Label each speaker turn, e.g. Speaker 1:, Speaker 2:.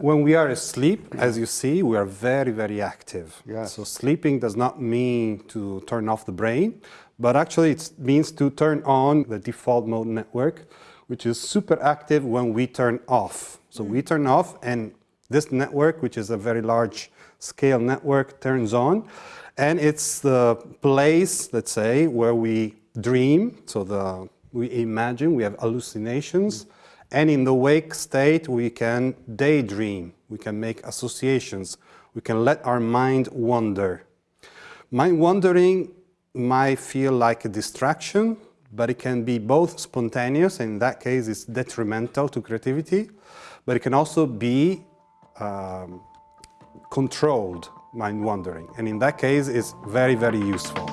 Speaker 1: When we are asleep, as you see, we are very, very active.
Speaker 2: Yes.
Speaker 1: So sleeping does not mean to turn off the brain, but actually it means to turn on the default mode network, which is super active when we turn off. So we turn off and this network, which is a very large scale network, turns on. And it's the place, let's say, where we dream. So the, we imagine, we have hallucinations. And in the wake state, we can daydream. We can make associations. We can let our mind wander. Mind wandering might feel like a distraction, but it can be both spontaneous, and in that case it's detrimental to creativity, but it can also be um, controlled mind wandering, and in that case it's very, very useful.